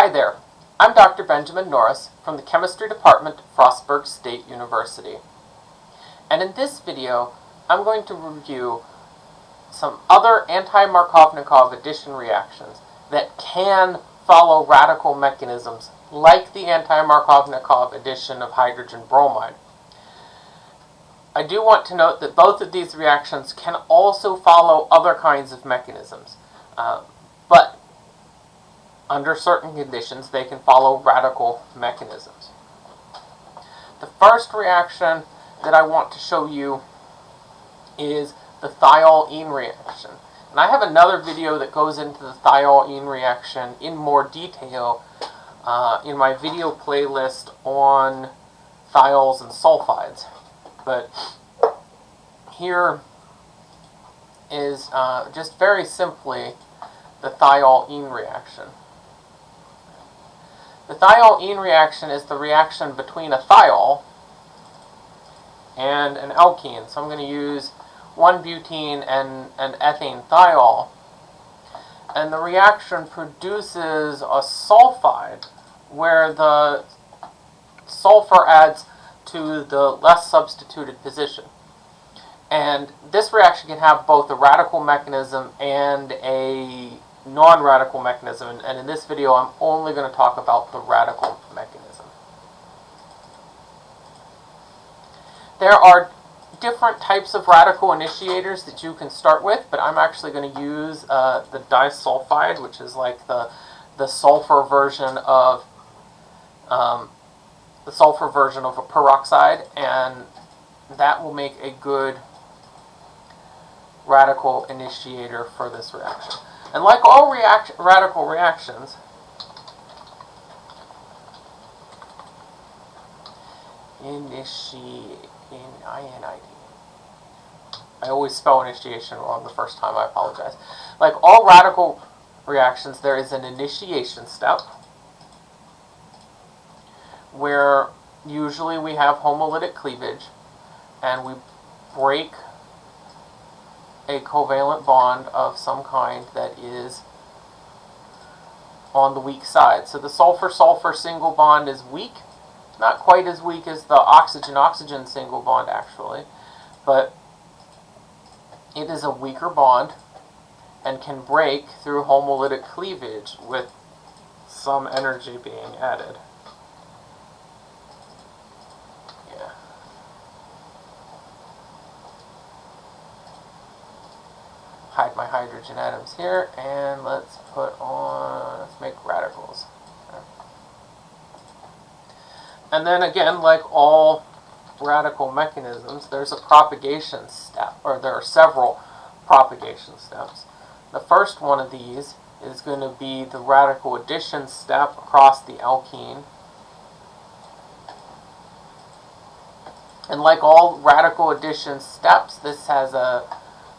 Hi there, I'm Dr. Benjamin Norris from the Chemistry Department Frostburg State University. And in this video, I'm going to review some other anti-Markovnikov addition reactions that can follow radical mechanisms like the anti-Markovnikov addition of hydrogen bromide. I do want to note that both of these reactions can also follow other kinds of mechanisms. Uh, but under certain conditions, they can follow radical mechanisms. The first reaction that I want to show you is the thiol-ene reaction. And I have another video that goes into the thiol-ene reaction in more detail uh, in my video playlist on thiols and sulfides. But here is uh, just very simply the thiol-ene reaction. The thiol-ene reaction is the reaction between a thiol and an alkene. So I'm going to use 1-butene and, an ethane thiol. And the reaction produces a sulfide where the sulfur adds to the less substituted position. And this reaction can have both a radical mechanism and a non-radical mechanism. And in this video, I'm only going to talk about the radical mechanism. There are different types of radical initiators that you can start with, but I'm actually going to use uh, the disulfide, which is like the, the sulfur version of um, the sulfur version of a peroxide, and that will make a good radical initiator for this reaction. And like all react radical reactions, initiate in INID. I always spell initiation wrong the first time, I apologize. Like all radical reactions, there is an initiation step where usually we have homolytic cleavage and we break a covalent bond of some kind that is on the weak side. So the sulfur-sulfur single bond is weak. Not quite as weak as the oxygen-oxygen single bond, actually. But it is a weaker bond and can break through homolytic cleavage with some energy being added. Hide my hydrogen atoms here, and let's put on, let's make radicals. And then again, like all radical mechanisms, there's a propagation step, or there are several propagation steps. The first one of these is going to be the radical addition step across the alkene. And like all radical addition steps, this has a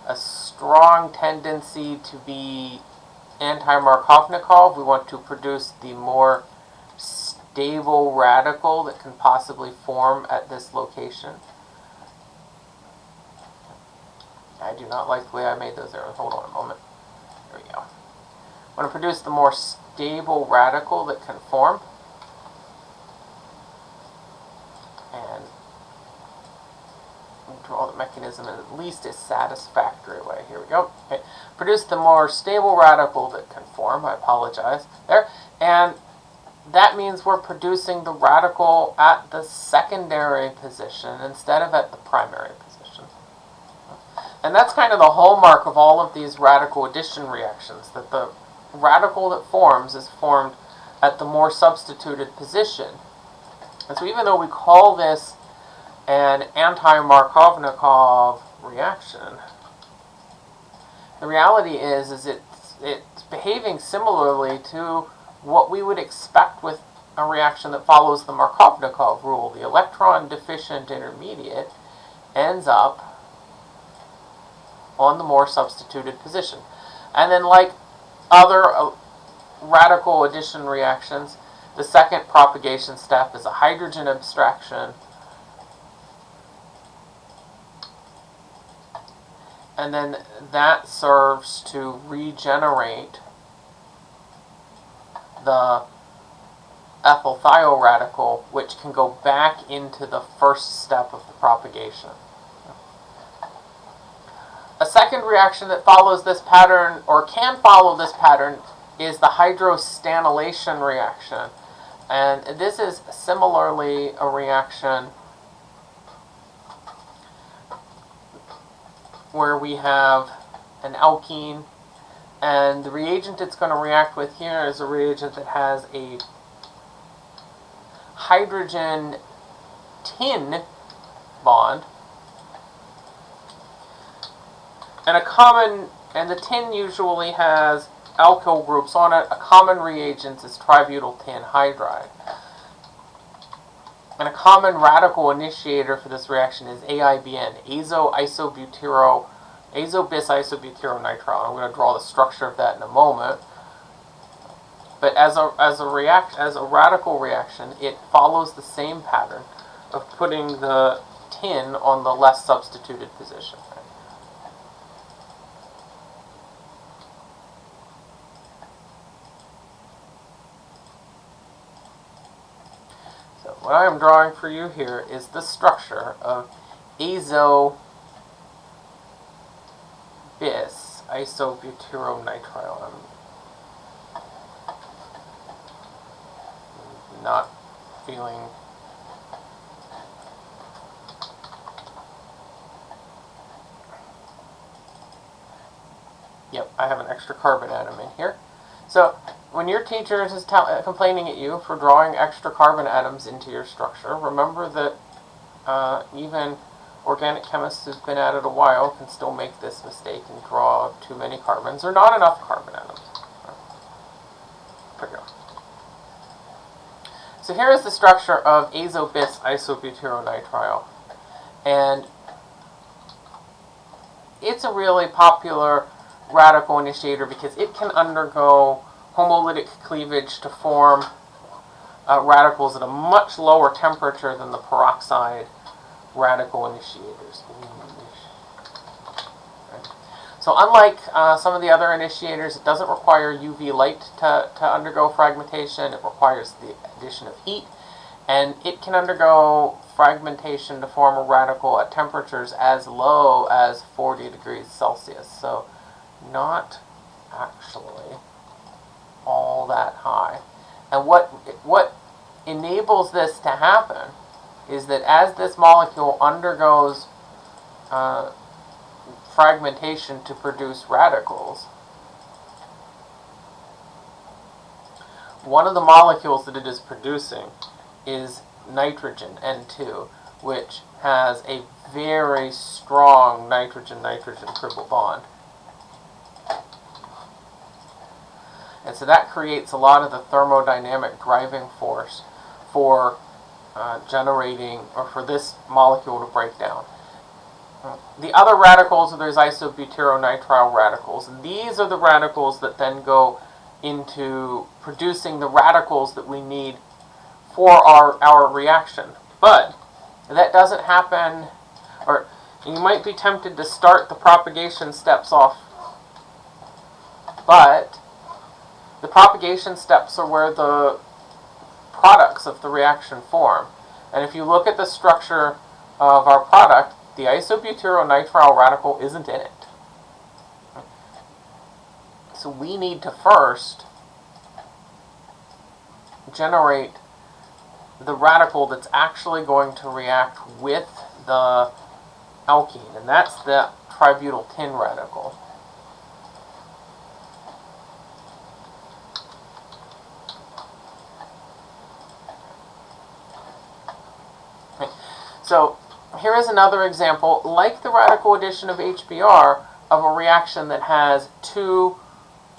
a strong tendency to be anti-Markovnikov. We want to produce the more stable radical that can possibly form at this location. I do not like the way I made those arrows. Hold on a moment. There we go. I want to produce the more stable radical that can form. And draw the mechanism in at least a satisfactory way. Here we go. Okay. Produce the more stable radical that can form. I apologize. There. And that means we're producing the radical at the secondary position instead of at the primary position. And that's kind of the hallmark of all of these radical addition reactions, that the radical that forms is formed at the more substituted position. And so even though we call this an anti-Markovnikov reaction. The reality is, is it's, it's behaving similarly to what we would expect with a reaction that follows the Markovnikov rule. The electron deficient intermediate ends up on the more substituted position. And then like other uh, radical addition reactions, the second propagation step is a hydrogen abstraction and then that serves to regenerate the ethyl thioradical, which can go back into the first step of the propagation. A second reaction that follows this pattern, or can follow this pattern, is the hydrostannylation reaction. And this is similarly a reaction where we have an alkene and the reagent it's going to react with here is a reagent that has a hydrogen tin bond and a common and the tin usually has alkyl groups on it. A common reagent is tributyl tin hydride. And a common radical initiator for this reaction is AIBN, azo isobutero, azo bis isobutyronitrile. I'm going to draw the structure of that in a moment. But as a as a react as a radical reaction, it follows the same pattern of putting the tin on the less substituted position. What I am drawing for you here is the structure of azo bis isobutyronitrile. I'm not feeling Yep, I have an extra carbon atom in here. So when your teacher is uh, complaining at you for drawing extra carbon atoms into your structure, remember that uh, even organic chemists who've been at it a while can still make this mistake and draw too many carbons or not enough carbon atoms. There we go. So here is the structure of azobis isobutyronitrile. And it's a really popular radical initiator because it can undergo homolytic cleavage to form uh, radicals at a much lower temperature than the peroxide radical initiators. So unlike uh, some of the other initiators, it doesn't require UV light to, to undergo fragmentation. It requires the addition of heat. And it can undergo fragmentation to form a radical at temperatures as low as 40 degrees Celsius. So not actually all that high. And what, what enables this to happen is that as this molecule undergoes uh, fragmentation to produce radicals, one of the molecules that it is producing is nitrogen, N2, which has a very strong nitrogen-nitrogen triple bond. And so that creates a lot of the thermodynamic driving force for uh, generating, or for this molecule to break down. The other radicals are those isobutyronitrile radicals. These are the radicals that then go into producing the radicals that we need for our, our reaction. But that doesn't happen, or you might be tempted to start the propagation steps off, but the propagation steps are where the products of the reaction form. And if you look at the structure of our product, the isobutyronitrile radical isn't in it. So we need to first generate the radical that's actually going to react with the alkene, and that's the tributyl tin radical. So here is another example, like the radical addition of HBr, of a reaction that has two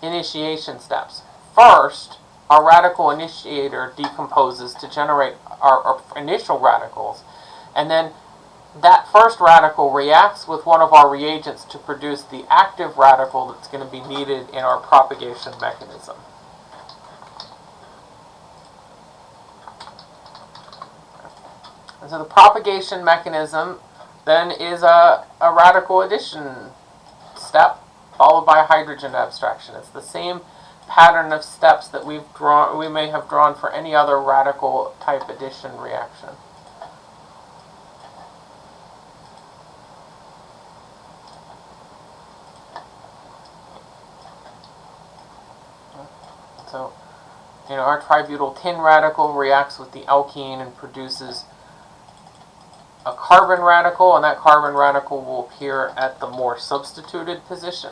initiation steps. First, our radical initiator decomposes to generate our, our, initial radicals, and then that first radical reacts with one of our reagents to produce the active radical that's going to be needed in our propagation mechanism. And so the propagation mechanism then is a, a radical addition step followed by hydrogen abstraction. It's the same pattern of steps that we've drawn, we may have drawn for any other radical type addition reaction. So, you know, our tributyl tin radical reacts with the alkene and produces a carbon radical, and that carbon radical will appear at the more substituted position,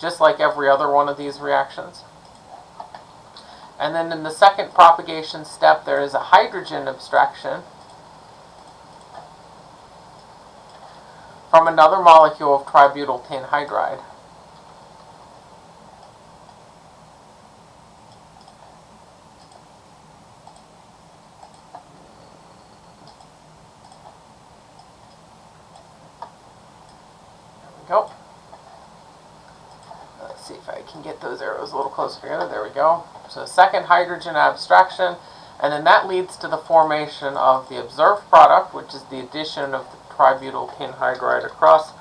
just like every other one of these reactions. And then in the second propagation step, there is a hydrogen abstraction from another molecule of tributyl tin hydride. Go. Let's see if I can get those arrows a little closer together. There we go. So second hydrogen abstraction, and then that leads to the formation of the observed product, which is the addition of the tributyl tin hydride across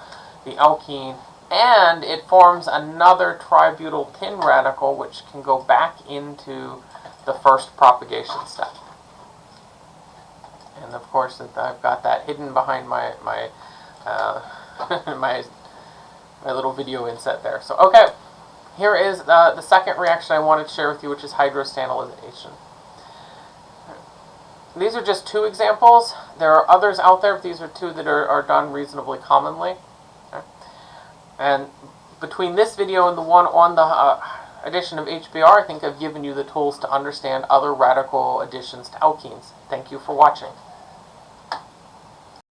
the alkene, and it forms another tributyl tin radical, which can go back into the first propagation step. And of course, I've got that hidden behind my my uh, my my little video inset there. So, okay, here is uh, the second reaction I wanted to share with you, which is hydrostanilization. These are just two examples. There are others out there, but these are two that are, are done reasonably commonly. Okay. And between this video and the one on the uh, addition of HBr, I think I've given you the tools to understand other radical additions to alkenes. Thank you for watching.